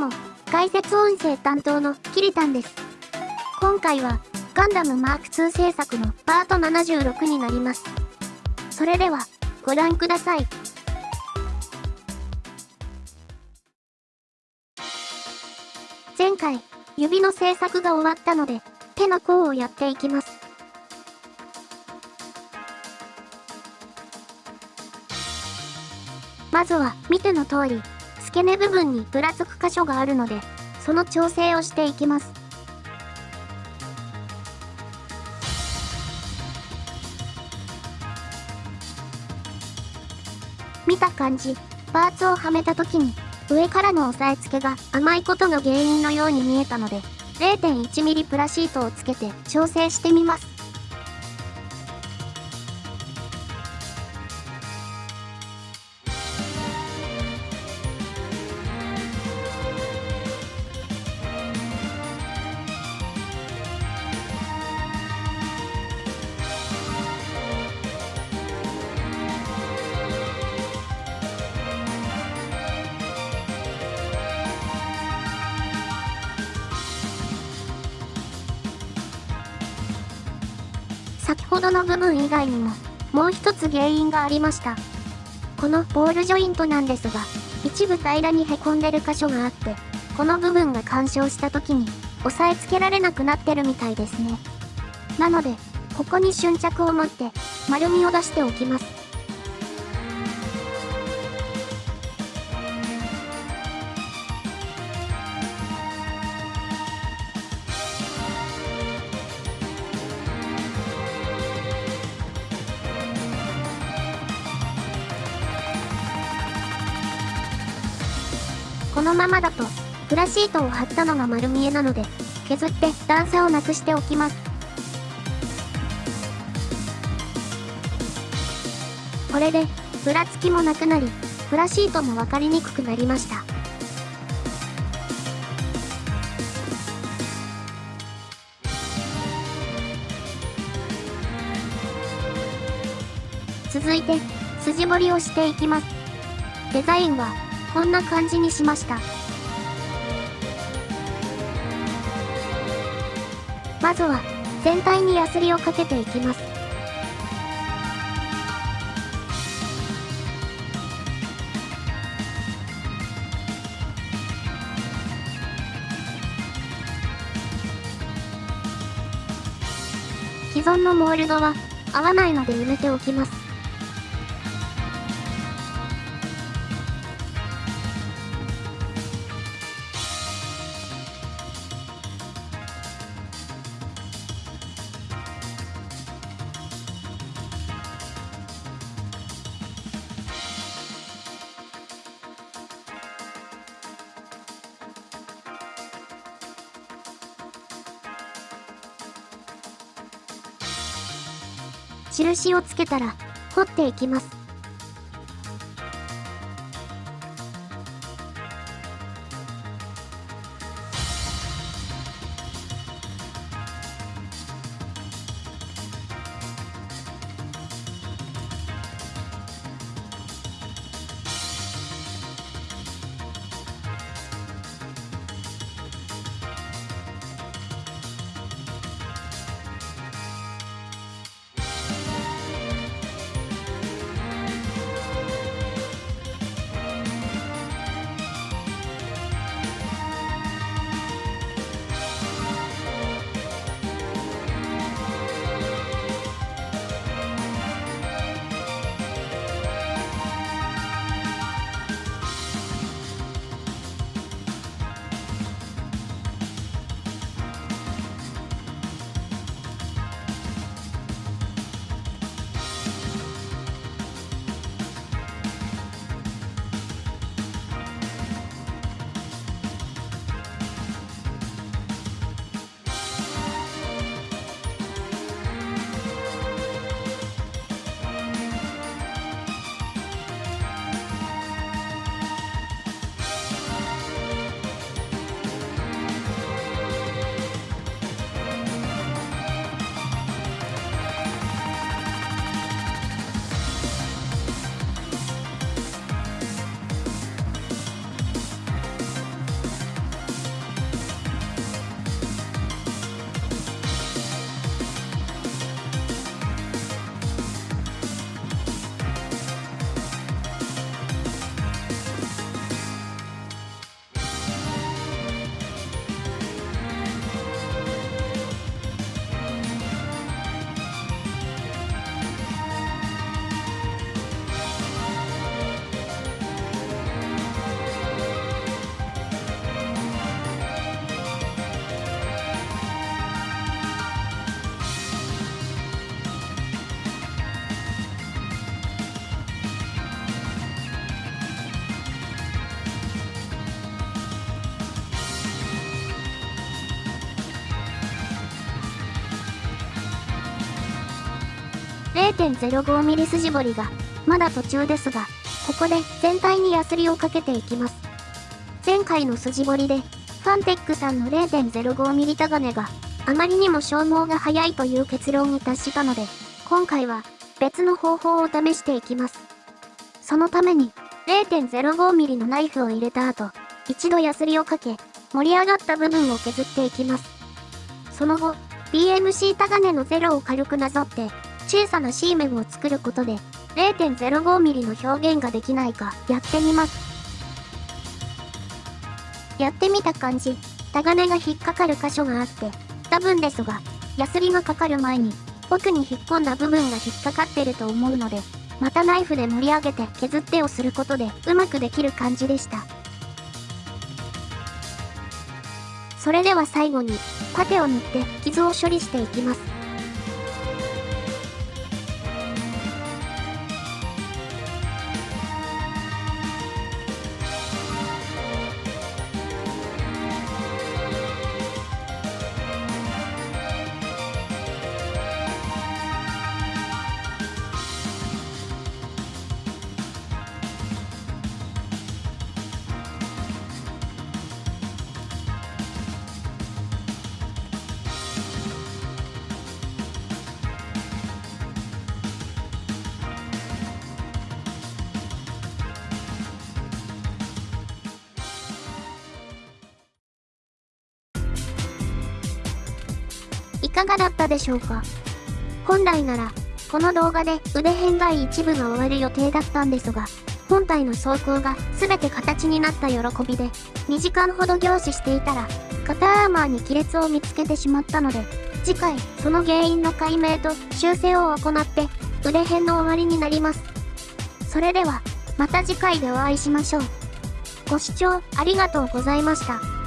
も、解説音声担当のキリタンです。今回は、ガンダムマーク2制作のパート76になります。それでは、ご覧ください。前回、指の制作が終わったので、手の甲をやっていきます。まずは、見ての通り、付け根部分にぶらつく箇所があるので、その調整をしていきます。見た感じ、パーツをはめた時に、上からの押さえつけが甘いことが原因のように見えたので、0.1mm プラシートをつけて調整してみます。先ほどの部分以外にも、もう一つ原因がありました。このボールジョイントなんですが、一部平らに凹んでる箇所があって、この部分が干渉した時に、押さえつけられなくなってるみたいですね。なので、ここに瞬着を持って、丸みを出しておきます。このままだと、プラシートを貼ったのが丸見えなので、削って段差をなくしておきます。これで、ふらつきもなくなり、プラシートもわかりにくくなりました。続いて、筋彫りをしていきます。デザインは、こんな感じにしました。まずは、全体にヤスリをかけていきます。既存のモールドは合わないので埋めておきます。印をつけたら、掘っていきます。0.05mm 筋彫りが、まだ途中ですが、ここで全体にヤスリをかけていきます。前回の筋彫りで、ファンテックさんの 0.05mm タガネが、あまりにも消耗が早いという結論に達したので、今回は別の方法を試していきます。そのために 0.05mm のナイフを入れた後、一度ヤスリをかけ、盛り上がった部分を削っていきます。その後、BMC タガネのゼロを軽くなぞって、小さな C 面を作ることで、0.05mm の表現ができないかやってみます。やってみた感じ、タガネが引っかかる箇所があって、多分ですが、ヤスリがかかる前に、奥に引っ込んだ部分が引っかかってると思うので、またナイフで盛り上げて削ってをすることでうまくできる感じでした。それでは最後に、パテを塗って傷を処理していきます。いかがだったでしょうか？本来なら、この動画で腕編外一部が終わる予定だったんですが、本体の走行が全て形になった喜びで、2時間ほど凝視していたら、肩アーマーに亀裂を見つけてしまったので、次回、その原因の解明と修正を行って、腕編の終わりになります。それでは、また次回でお会いしましょう。ご視聴ありがとうございました。